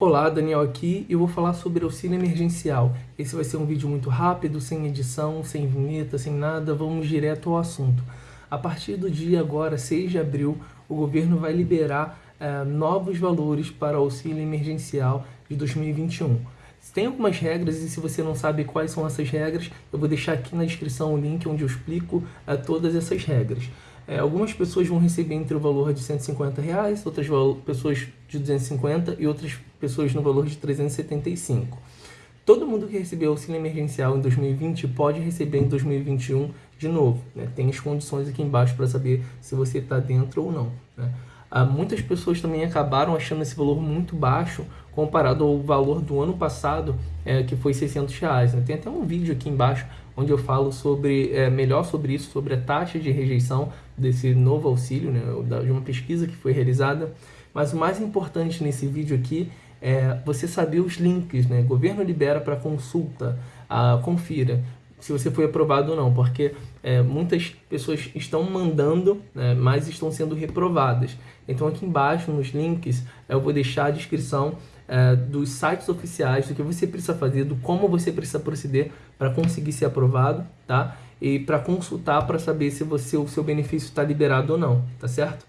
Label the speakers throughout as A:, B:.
A: Olá, Daniel aqui e eu vou falar sobre auxílio emergencial. Esse vai ser um vídeo muito rápido, sem edição, sem vinheta, sem nada, vamos direto ao assunto. A partir do dia agora, 6 de abril, o governo vai liberar eh, novos valores para auxílio emergencial de 2021. Tem algumas regras e se você não sabe quais são essas regras, eu vou deixar aqui na descrição o link onde eu explico eh, todas essas regras. É, algumas pessoas vão receber entre o valor de 150 reais, outras pessoas de 250 e outras pessoas no valor de 375. Todo mundo que recebeu auxílio emergencial em 2020 pode receber em 2021 de novo. Né? Tem as condições aqui embaixo para saber se você está dentro ou não. Né? Ah, muitas pessoas também acabaram achando esse valor muito baixo comparado ao valor do ano passado, é, que foi 600 reais. Né? Tem até um vídeo aqui embaixo onde eu falo sobre é, melhor sobre isso, sobre a taxa de rejeição desse novo auxílio, né, de uma pesquisa que foi realizada. Mas o mais importante nesse vídeo aqui é você saber os links, né? Governo libera para consulta, ah, confira se você foi aprovado ou não, porque é, muitas pessoas estão mandando, né, mas estão sendo reprovadas. Então aqui embaixo nos links eu vou deixar a descrição é, dos sites oficiais, do que você precisa fazer, do como você precisa proceder para conseguir ser aprovado, tá? E para consultar para saber se você, o seu benefício está liberado ou não, tá certo?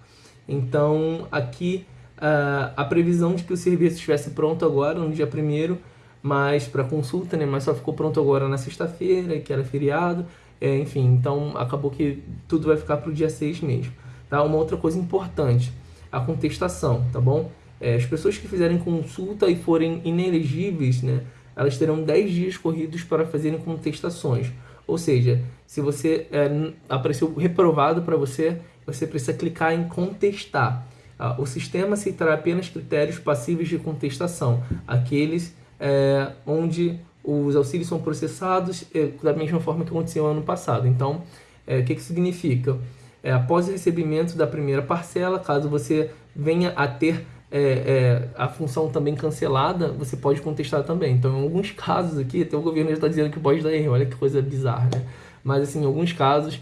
A: Então aqui uh, a previsão de que o serviço estivesse pronto agora, no dia 1 mas para consulta, né? Mas só ficou pronto agora na sexta-feira, que era feriado, é, enfim, então acabou que tudo vai ficar para o dia 6 mesmo. Tá? Uma outra coisa importante, a contestação, tá bom? É, as pessoas que fizerem consulta e forem inelegíveis, né, elas terão 10 dias corridos para fazerem contestações. Ou seja, se você é, apareceu reprovado para você, você precisa clicar em contestar. Ah, o sistema aceitará apenas critérios passíveis de contestação, aqueles é, onde os auxílios são processados é, da mesma forma que aconteceu ano passado. Então, é, o que, que significa? É, após o recebimento da primeira parcela, caso você venha a ter é, a função também cancelada, você pode contestar também. Então, em alguns casos aqui, até o governo já está dizendo que pode dar erro, olha que coisa bizarra, né? Mas, assim, em alguns casos,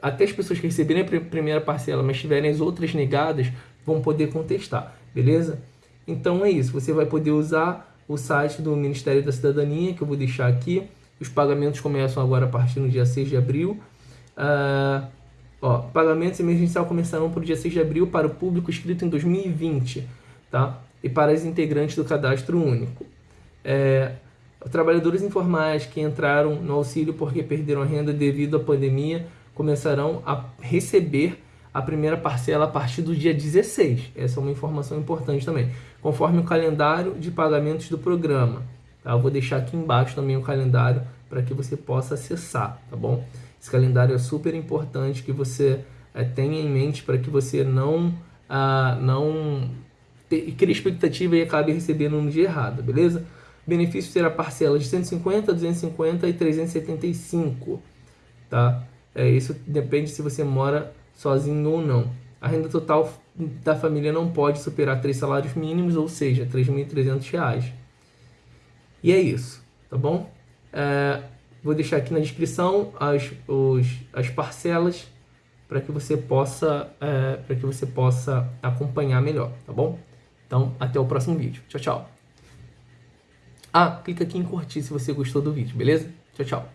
A: até as pessoas que receberem a primeira parcela, mas tiverem as outras negadas, vão poder contestar, beleza? Então é isso, você vai poder usar o site do Ministério da Cidadania, que eu vou deixar aqui. Os pagamentos começam agora a partir do dia 6 de abril. Uh, ó, pagamentos emergencial começarão para o dia 6 de abril para o público inscrito em 2020, tá? E para os integrantes do cadastro único. É, trabalhadores informais que entraram no auxílio porque perderam a renda devido à pandemia começarão a receber a primeira parcela a partir do dia 16. Essa é uma informação importante também, conforme o calendário de pagamentos do programa. Tá? Eu vou deixar aqui embaixo também o calendário para que você possa acessar, tá bom? Esse calendário é super importante que você é, tenha em mente para que você não, ah, não crie expectativa e acabe recebendo no dia errado, beleza? benefício será parcela de 150, 250 e 375, tá? É, isso depende se você mora sozinho ou não. A renda total da família não pode superar três salários mínimos, ou seja, R$ 3.300. E é isso, tá bom? É, vou deixar aqui na descrição as, os, as parcelas para que você possa é, para que você possa acompanhar melhor, tá bom? Então, até o próximo vídeo. Tchau, tchau. Ah, clica aqui em curtir se você gostou do vídeo, beleza? Tchau, tchau.